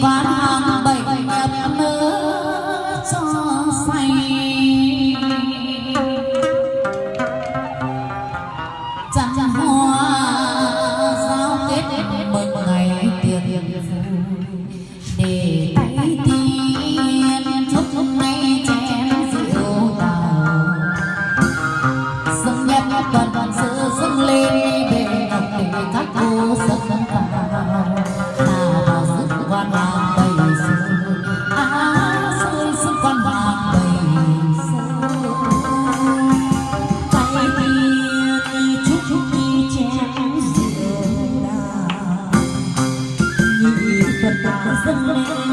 ván hàng bệnh đẹp mơ cho say. Chẳng hoa giao kết mừng ngày tiệc để tay tiên chúc lúc nay chén rượu đào. Dâng nhấp tuần tuần giữa the moon.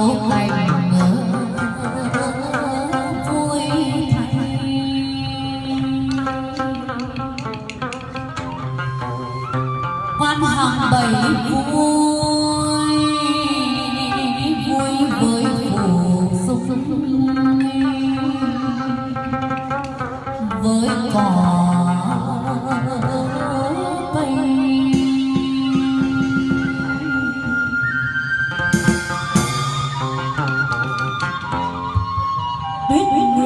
Oh.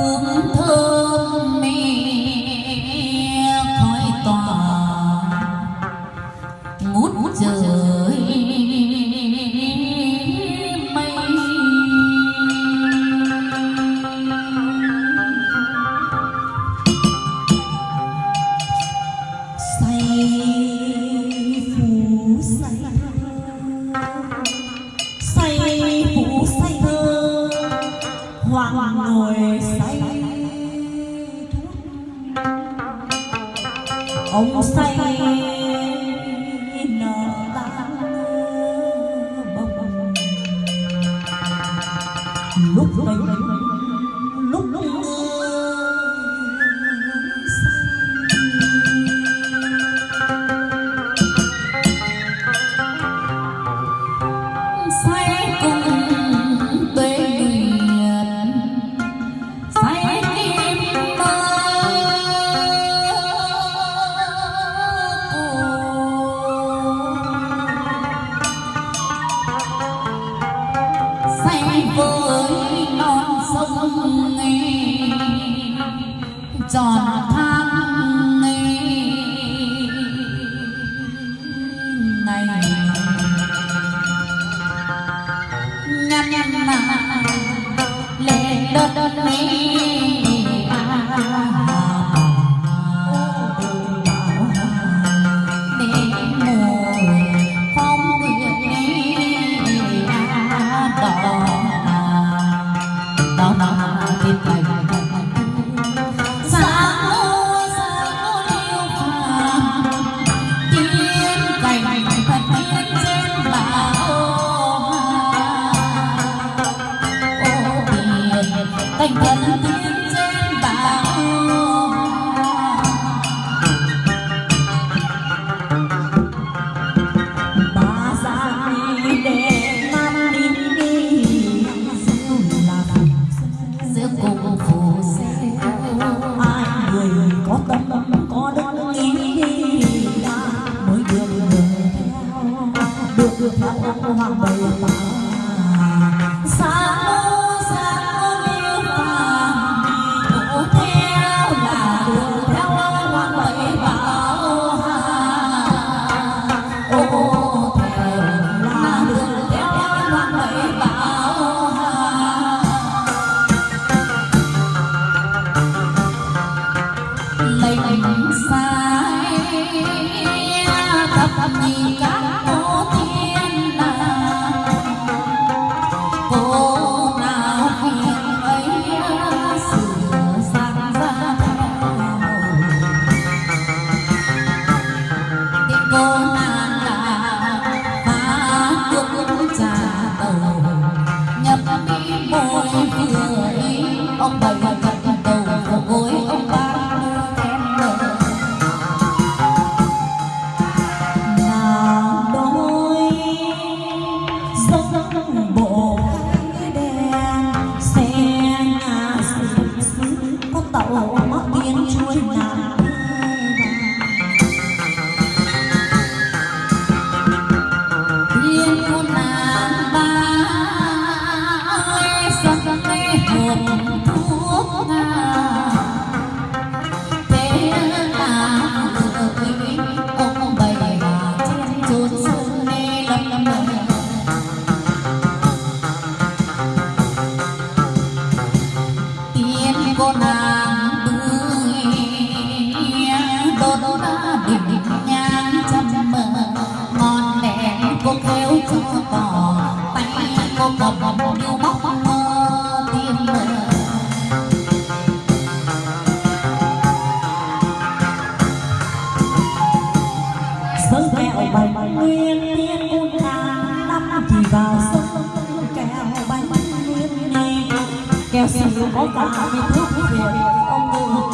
不怕 ngồi say ông say nợ ta bông. Lúc tình on, on. hoàng bày अपनी का bánh nguyên tiên cung đá đắp chỉ vào sông kẹo bánh nguyên nè kẹo xỉu có cả mình thuốc việt, ông ngừng